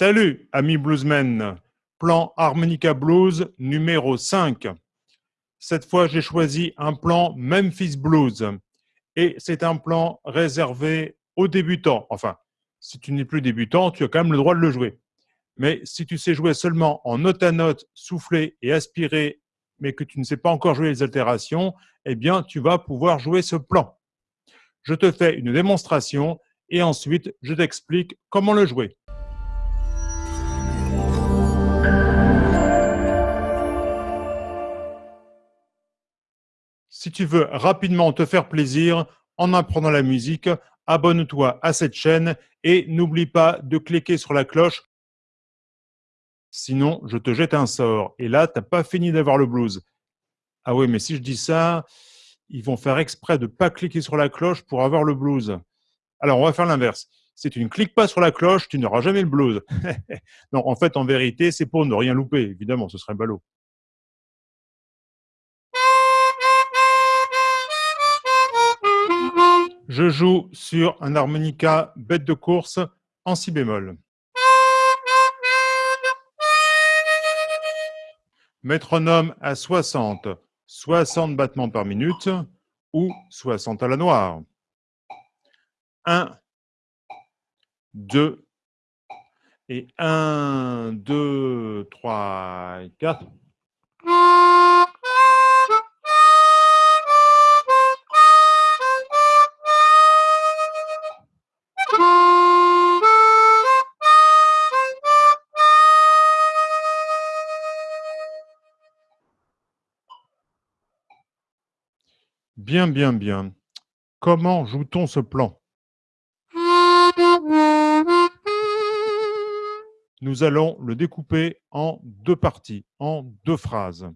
Salut, amis bluesmen. Plan harmonica blues numéro 5. Cette fois, j'ai choisi un plan Memphis Blues. Et c'est un plan réservé aux débutants. Enfin, si tu n'es plus débutant, tu as quand même le droit de le jouer. Mais si tu sais jouer seulement en note à note, souffler et aspirer, mais que tu ne sais pas encore jouer les altérations, eh bien, tu vas pouvoir jouer ce plan. Je te fais une démonstration et ensuite, je t'explique comment le jouer. Si tu veux rapidement te faire plaisir en apprenant la musique, abonne-toi à cette chaîne et n'oublie pas de cliquer sur la cloche. Sinon, je te jette un sort. Et là, tu n'as pas fini d'avoir le blues. Ah oui, mais si je dis ça, ils vont faire exprès de ne pas cliquer sur la cloche pour avoir le blues. Alors, on va faire l'inverse. Si tu ne cliques pas sur la cloche, tu n'auras jamais le blues. non, en fait, en vérité, c'est pour ne rien louper. Évidemment, ce serait ballot. Je joue sur un harmonica bête de course en si bémol. Métronome à 60, 60 battements par minute ou 60 à la noire. 1, 2, et 1, 2, 3, 4. Bien, bien, bien. Comment joue-t-on ce plan? Nous allons le découper en deux parties, en deux phrases.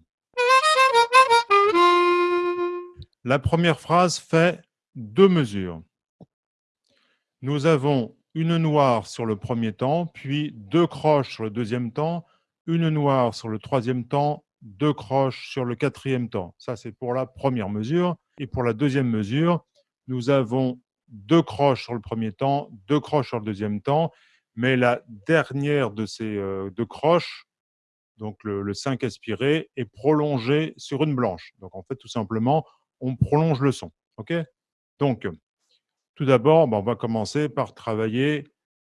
La première phrase fait deux mesures. Nous avons une noire sur le premier temps, puis deux croches sur le deuxième temps, une noire sur le troisième temps, deux croches sur le quatrième temps. Ça, c'est pour la première mesure. Et pour la deuxième mesure, nous avons deux croches sur le premier temps, deux croches sur le deuxième temps, mais la dernière de ces euh, deux croches, donc le, 5 aspiré, est prolongée sur une blanche. Donc en fait, tout simplement, on prolonge le son. Ok? Donc, tout d'abord, ben, on va commencer par travailler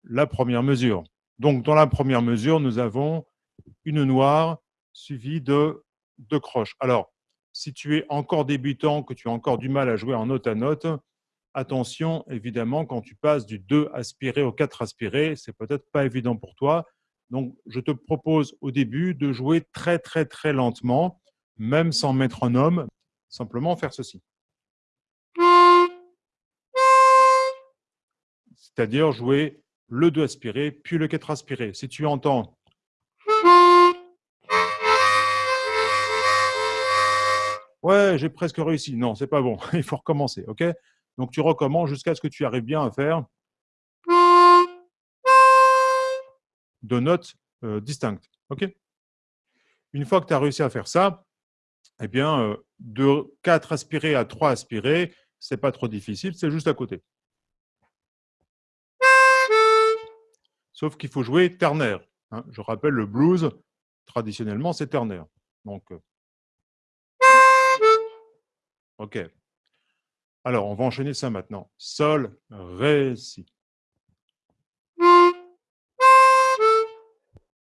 la première mesure. Donc, dans la première mesure, nous avons une noire suivi de deux croches. Alors, si tu es encore débutant, que tu as encore du mal à jouer en note à note, attention, évidemment, quand tu passes du 2 aspiré au 4 aspiré, c'est peut-être pas évident pour toi. Donc, je te propose au début de jouer très, très, très lentement, même sans métronome, simplement faire ceci. C'est-à-dire jouer le 2 aspiré, puis le 4 aspiré. Si tu entends Ouais, j'ai presque réussi. Non, c'est pas bon. Il faut recommencer, OK? Donc, tu recommences jusqu'à ce que tu arrives bien à faire deux notes euh, distinctes, OK? Une fois que tu as réussi à faire ça, eh bien, euh, de 4 aspirés à 3 aspirés, c'est pas trop difficile, c'est juste à côté. Sauf qu'il faut jouer ternaire. Hein. Je rappelle, le blues, traditionnellement, c'est ternaire. Donc, euh, OK. Alors, on va enchaîner ça maintenant. Sol, Ré, Si.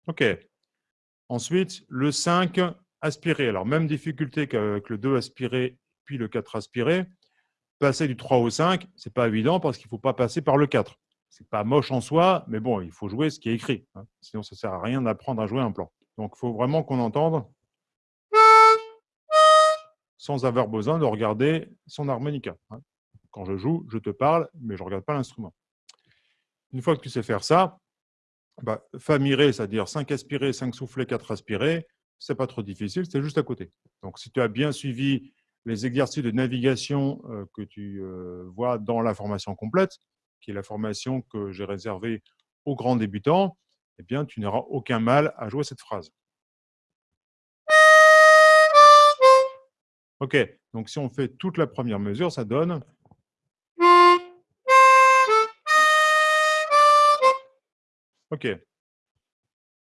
OK. Ensuite, le 5 aspiré. Alors, même difficulté qu'avec le 2 aspiré, puis le 4 aspiré. Passer du 3 au 5, ce n'est pas évident parce qu'il ne faut pas passer par le 4. Ce n'est pas moche en soi, mais bon, il faut jouer ce qui est écrit. Hein. Sinon, ça ne sert à rien d'apprendre à jouer un plan. Donc, il faut vraiment qu'on entende sans avoir besoin de regarder son harmonica. Hein. Quand je joue, je te parle, mais je ne regarde pas l'instrument. Une fois que tu sais faire ça, bah, Fa c'est-à-dire 5 aspirés, 5 soufflés, 4 aspirés, c'est pas trop difficile, c'est juste à côté. Donc, si tu as bien suivi les exercices de navigation euh, que tu euh, vois dans la formation complète, qui est la formation que j'ai réservée aux grands débutants, eh bien, tu n'auras aucun mal à jouer cette phrase. OK, donc si on fait toute la première mesure, ça donne... OK.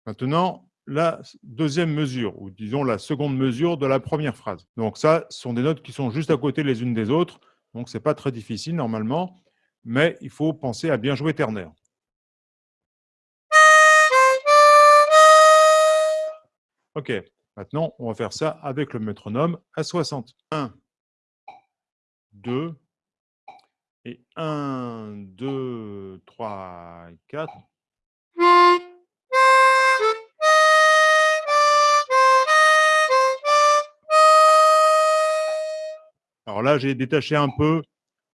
Maintenant, la deuxième mesure, ou disons la seconde mesure de la première phrase. Donc ça, ce sont des notes qui sont juste à côté les unes des autres, donc ce n'est pas très difficile normalement, mais il faut penser à bien jouer ternaire. Ok, maintenant on va faire ça avec le métronome à 60. 1, 2, et 1, 2, 3, 4. Alors là, j'ai détaché un peu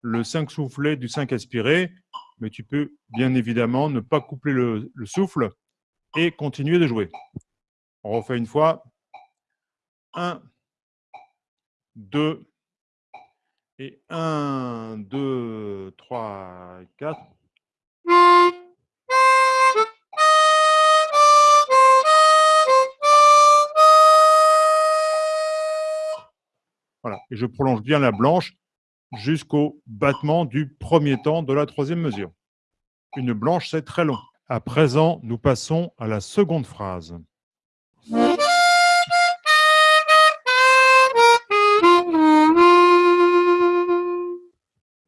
le 5 soufflé du 5 aspiré, mais tu peux bien évidemment ne pas coupler le, souffle et continuer de jouer. On refait une fois. 1, 2, et 1, 2, 3, 4. Voilà, et je prolonge bien la blanche jusqu'au battement du premier temps de la troisième mesure. Une blanche, c'est très long. À présent, nous passons à la seconde phrase.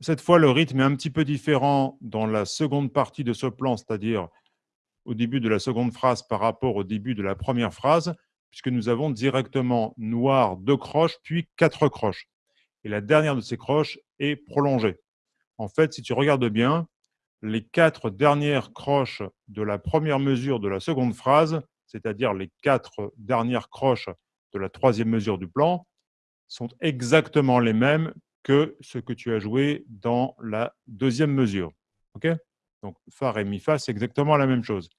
Cette fois, le rythme est un petit peu différent dans la seconde partie de ce plan, c'est-à-dire au début de la seconde phrase par rapport au début de la première phrase, puisque nous avons directement noir deux croches, puis quatre croches. Et la dernière de ces croches est prolongée. En fait, si tu regardes bien, les quatre dernières croches de la première mesure de la seconde phrase, c'est-à-dire les quatre dernières croches de la troisième mesure du plan, sont exactement les mêmes que ce que tu as joué dans la deuxième mesure. Donc, Fa, Ré, Mi, Fa, c'est exactement la même chose.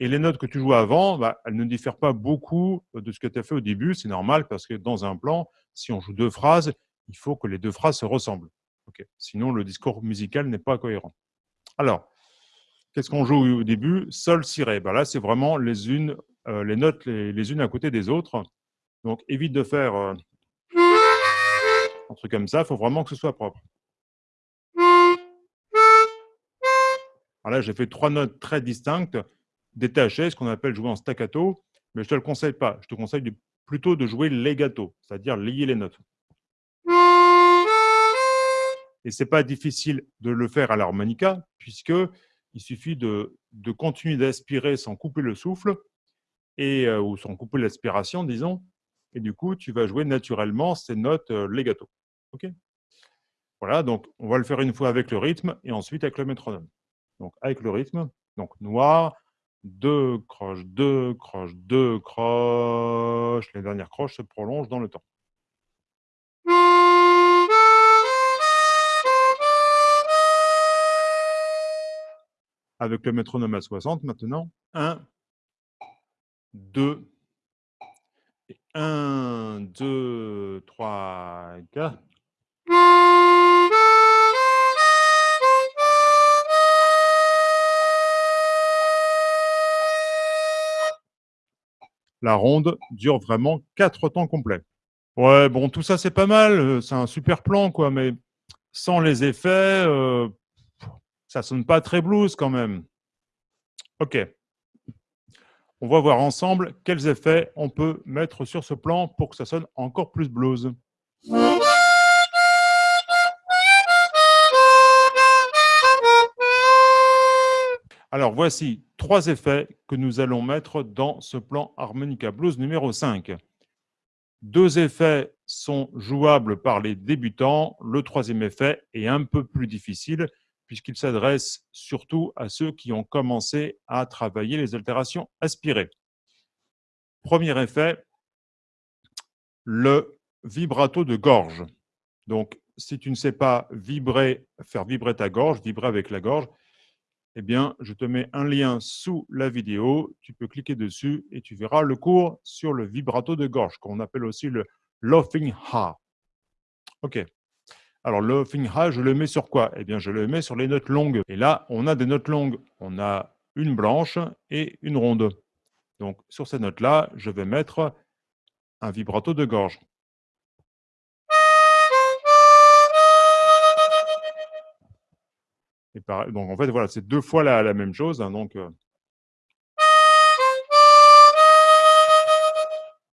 Et les notes que tu joues avant, bah, elles ne diffèrent pas beaucoup de ce que tu as fait au début. C'est normal parce que dans un plan, si on joue deux phrases, il faut que les deux phrases se ressemblent. Sinon, le discours musical n'est pas cohérent. Alors, qu'est-ce qu'on joue au début? Sol, Si, Ré. Bah, là, c'est vraiment les, unes, euh, les notes les, unes à côté des autres. Donc, évite de faire euh, truc comme ça, il faut vraiment que ce soit propre. Alors là, j'ai fait trois notes très distinctes, détachées, ce qu'on appelle jouer en staccato, mais je ne te le conseille pas. Je te conseille plutôt de jouer legato, c'est-à-dire lier les notes. Et ce n'est pas difficile de le faire à l'harmonica, puisqu'il suffit de, continuer d'aspirer sans couper le souffle, et, euh, ou sans couper l'aspiration, disons, et du coup, tu vas jouer naturellement ces notes euh, legato. OK Voilà, donc on va le faire une fois avec le rythme et ensuite avec le métronome. Donc avec le rythme, donc noir, deux croches, deux croches, deux croches. Les dernières croches se prolongent dans le temps. Avec le métronome à 60 maintenant. 1, 2, 1, 2, 3, 4. La ronde dure vraiment quatre temps complets. Ouais, bon, tout ça, c'est pas mal. Euh, c'est un super plan, quoi. Mais sans les effets, euh, ça sonne pas très blues, quand même. OK. On va voir ensemble quels effets on peut mettre sur ce plan pour que ça sonne encore plus blues. Alors, voici trois effets que nous allons mettre dans ce plan Harmonica Blues numéro 5. Deux effets sont jouables par les débutants. Le troisième effet est un peu plus difficile puisqu'il s'adresse surtout à ceux qui ont commencé à travailler les altérations aspirées. Premier effet, le vibrato de gorge. Donc, si tu ne sais pas vibrer, faire vibrer ta gorge, vibrer avec la gorge, eh bien, je te mets un lien sous la vidéo. Tu peux cliquer dessus et tu verras le cours sur le vibrato de gorge, qu'on appelle aussi le laughing ha. OK. Alors, le ha, je le mets sur quoi? Eh bien, je le mets sur les notes longues. Et là, on a des notes longues. On a une blanche et une ronde. Donc, sur ces notes-là, je vais mettre un vibrato de gorge. Donc, en fait, voilà, c'est deux fois la, même chose. Hein, donc, euh.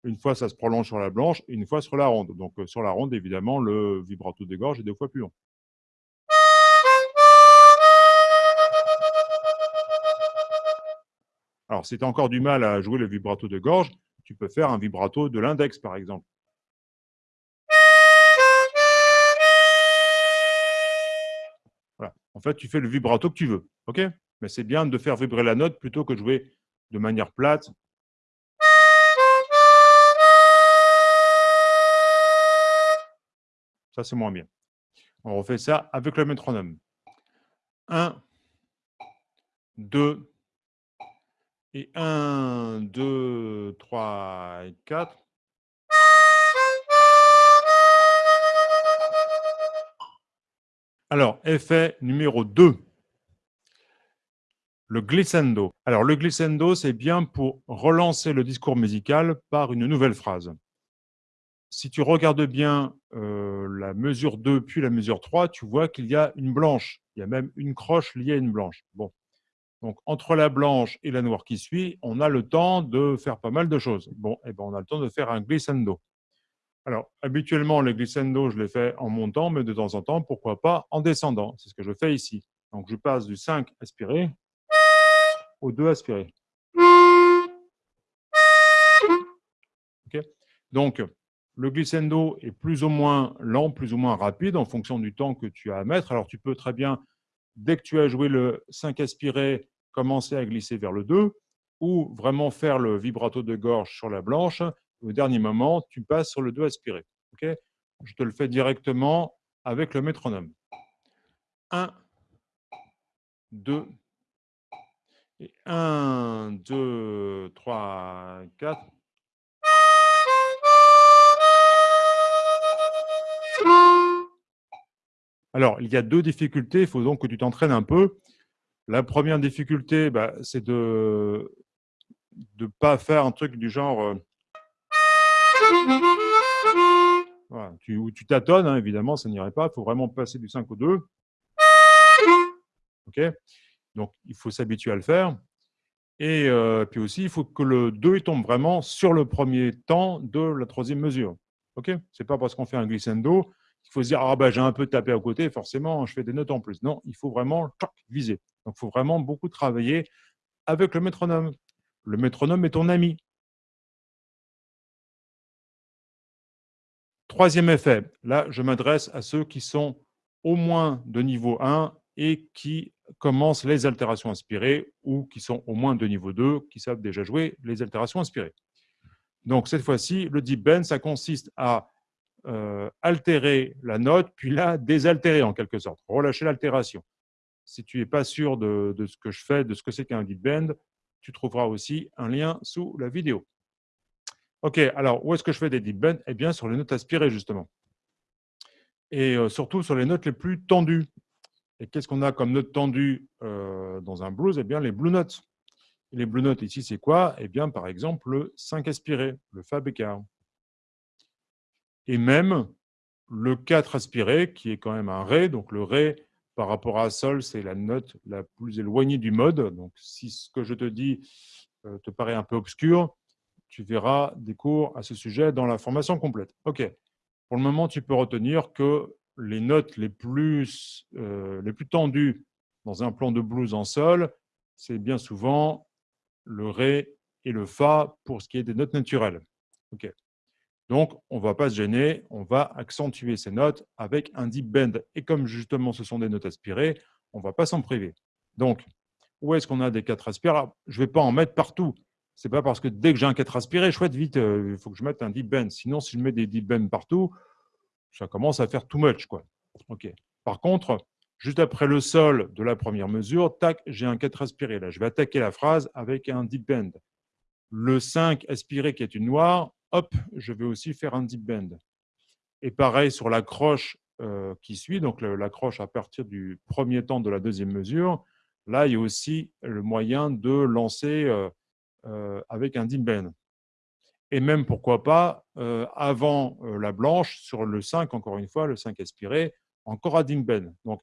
Une fois, ça se prolonge sur la blanche, une fois sur la ronde. Donc, euh, sur la ronde, évidemment, le vibrato de gorge est deux fois plus long. Alors, si tu as encore du mal à jouer le vibrato de gorge, tu peux faire un vibrato de l'index, par exemple. Fait, tu fais le vibrato que tu veux. ok? Mais c'est bien de faire vibrer la note plutôt que jouer de manière plate. Ça, c'est moins bien. On refait ça avec le métronome. 1, 2, et 1, 2, 3 et 4. Alors, effet numéro 2, le glissando. Alors, le glissando, c'est bien pour relancer le discours musical par une nouvelle phrase. Si tu regardes bien euh, la mesure 2 puis la mesure 3, tu vois qu'il y a une blanche. Il y a même une croche liée à une blanche. Bon, donc, entre la blanche et la noire qui suit, on a le temps de faire pas mal de choses. Bon, et eh ben, on a le temps de faire un glissando. Alors, habituellement, le glissando, je l'ai fait en montant, mais de temps en temps, pourquoi pas en descendant. C'est ce que je fais ici. Donc, je passe du 5 aspiré au 2 aspiré. Donc, le glissando est plus ou moins lent, plus ou moins rapide en fonction du temps que tu as à mettre. Alors, tu peux très bien, dès que tu as joué le 5 aspiré, commencer à glisser vers le 2 ou vraiment faire le vibrato de gorge sur la blanche. Au dernier moment, tu passes sur le 2 aspiré. Je te le fais directement avec le métronome. 1, 2, et 1, 2, 3, 4. Alors, il y a deux difficultés, il faut donc que tu t'entraînes un peu. La première difficulté, bah, c'est de ne pas faire un truc du genre… Euh, tu, tâtonnes, hein, évidemment, ça n'irait pas. Il faut vraiment passer du 5 au 2. OK? Donc, il faut s'habituer à le faire. Et euh, puis aussi, il faut que le 2 tombe vraiment sur le premier temps de la troisième mesure. OK? Ce n'est pas parce qu'on fait un glissando qu'il faut se dire « Ah, bah, j'ai un peu tapé à côté, forcément, je fais des notes en plus. » Non, il faut vraiment viser. Donc, il faut vraiment beaucoup travailler avec le métronome. Le métronome est ton ami. Troisième effet, là, je m'adresse à ceux qui sont au moins de niveau 1 et qui commencent les altérations inspirées ou qui sont au moins de niveau 2, qui savent déjà jouer les altérations inspirées. Donc, cette fois-ci, le deep bend, ça consiste à euh, altérer la note, puis la désaltérer en quelque sorte, relâcher l'altération. Si tu n'es pas sûr de, ce que je fais, de ce que c'est qu'un deep bend, tu trouveras aussi un lien sous la vidéo. OK, alors où est-ce que je fais des deep bends? Eh bien, sur les notes aspirées, justement. Et euh, surtout sur les notes les plus tendues. Et qu'est-ce qu'on a comme notes tendues euh, dans un blues? Eh bien, les blue notes. les blue notes ici, c'est quoi? Eh bien, par exemple, le 5 aspiré, le Fa bécard. Et même le 4 aspiré, qui est quand même un Ré. Donc, le Ré, par rapport à Sol, c'est la note la plus éloignée du mode. Donc, si ce que je te dis euh, te paraît un peu obscur, tu verras des cours à ce sujet dans la formation complète. OK. Pour le moment, tu peux retenir que les notes les plus, euh, les plus tendues dans un plan de blues en Sol, c'est bien souvent le Ré et le Fa pour ce qui est des notes naturelles. OK. Donc, on ne va pas se gêner, on va accentuer ces notes avec un deep bend. Et comme justement ce sont des notes aspirées, on ne va pas s'en priver. Donc, où est-ce qu'on a des 4 aspirés Je ne vais pas en mettre partout. Ce n'est pas parce que dès que j'ai un 4 aspiré, chouette, vite, euh, il faut que je mette un deep bend. Sinon, si je mets des deep bends partout, ça commence à faire too much. Quoi. Par contre, juste après le sol de la première mesure, tac, j'ai un 4 aspiré. Là, je vais attaquer la phrase avec un deep bend. Le 5 aspiré qui est une noire, hop, je vais aussi faire un deep bend. Et pareil sur la croche euh, qui suit, donc la croche à partir du premier temps de la deuxième mesure, là, il y a aussi le moyen de lancer euh, avec un deep bend. Et même, pourquoi pas, avant la blanche, sur le 5, encore une fois, le 5 aspiré, encore deep bend. Donc,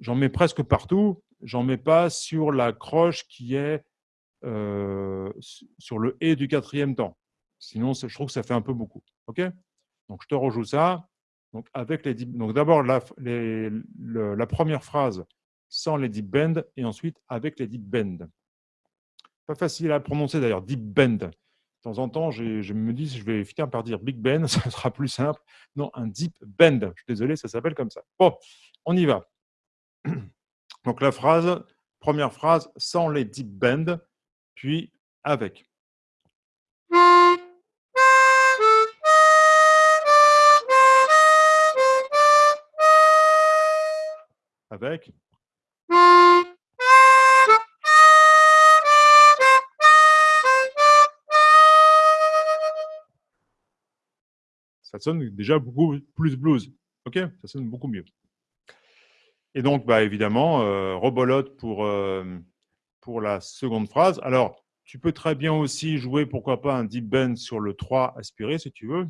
j'en mets presque partout, j'en mets pas sur la croche qui est sur le « et » du quatrième temps. Sinon, je trouve que ça fait un peu beaucoup. OK? Donc, je te rejoue ça. Donc, avec les donc d'abord, la, la première phrase sans les deep bend et ensuite avec les deep bend. Pas facile à prononcer d'ailleurs, deep bend. De temps en temps, je me dis, je vais finir par dire big bend, ça sera plus simple. Non, un deep bend. Je suis désolé, ça s'appelle comme ça. Bon, on y va. Donc la phrase, première phrase, sans les deep bend, puis avec. Avec. Ça sonne déjà beaucoup plus blues. OK? Ça sonne beaucoup mieux. Et donc, bah, évidemment, euh, rebolote pour, euh, pour la seconde phrase. Alors, tu peux très bien aussi jouer, pourquoi pas, un deep bend sur le 3 aspiré, si tu veux.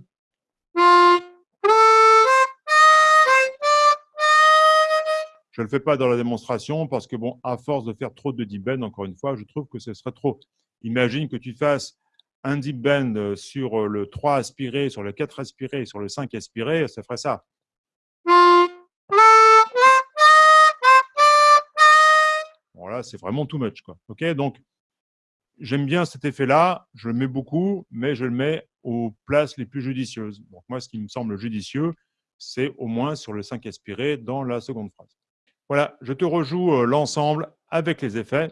Je ne le fais pas dans la démonstration parce que, bon, à force de faire trop de deep bend, encore une fois, je trouve que ce serait trop. Imagine que tu fasses un deep bend sur le 3 aspiré, sur le 4 aspiré, sur le 5 aspiré, ça ferait ça. Voilà, c'est vraiment too much. Quoi. Ok, Donc, j'aime bien cet effet-là, je le mets beaucoup, mais je le mets aux places les plus judicieuses. Donc, moi, ce qui me semble judicieux, c'est au moins sur le 5 aspiré dans la seconde phrase. Voilà, je te rejoue euh, l'ensemble avec les effets.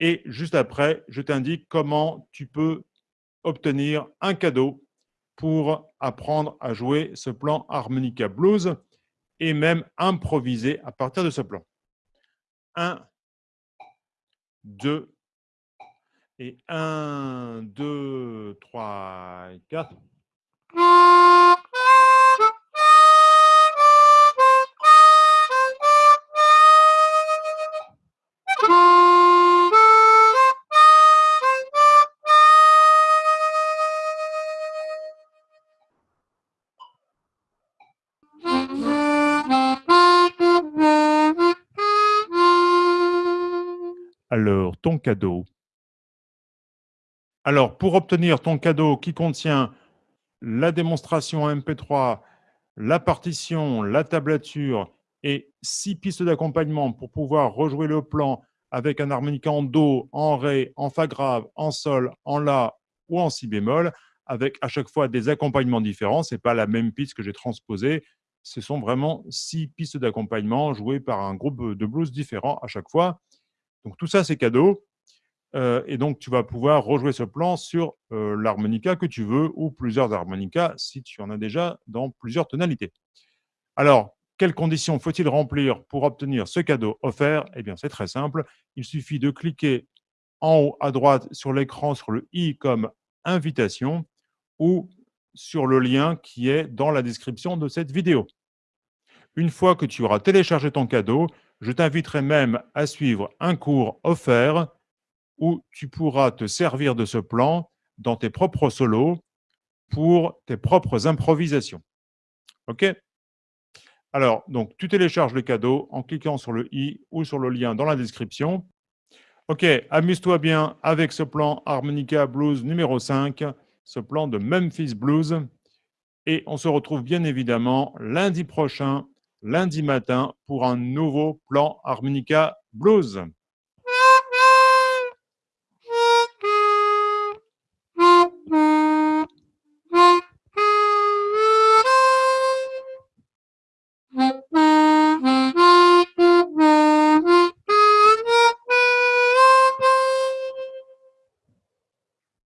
Et juste après, je t'indique comment tu peux obtenir un cadeau pour apprendre à jouer ce plan Harmonica Blues et même improviser à partir de ce plan. 1, 2, et 1, 2, 3, 4. Cadeau. Alors, pour obtenir ton cadeau qui contient la démonstration MP3, la partition, la tablature et six pistes d'accompagnement pour pouvoir rejouer le plan avec un harmonica en Do, en Ré, en Fa grave, en Sol, en La ou en Si bémol, avec à chaque fois des accompagnements différents. Ce n'est pas la même piste que j'ai transposée. Ce sont vraiment six pistes d'accompagnement jouées par un groupe de blues différents à chaque fois. Donc tout ça, c'est cadeau. Euh, et donc, tu vas pouvoir rejouer ce plan sur euh, l'harmonica que tu veux ou plusieurs harmonicas si tu en as déjà dans plusieurs tonalités. Alors, quelles conditions faut-il remplir pour obtenir ce cadeau offert? Eh bien, c'est très simple. Il suffit de cliquer en haut à droite sur l'écran sur le i comme invitation ou sur le lien qui est dans la description de cette vidéo. Une fois que tu auras téléchargé ton cadeau, je t'inviterai même à suivre un cours offert où tu pourras te servir de ce plan dans tes propres solos pour tes propres improvisations. OK? Alors, donc, tu télécharges le cadeau en cliquant sur le i ou sur le lien dans la description. OK, amuse-toi bien avec ce plan Harmonica Blues numéro 5, ce plan de Memphis Blues. Et on se retrouve bien évidemment lundi prochain lundi matin pour un nouveau plan Harmonica Blues.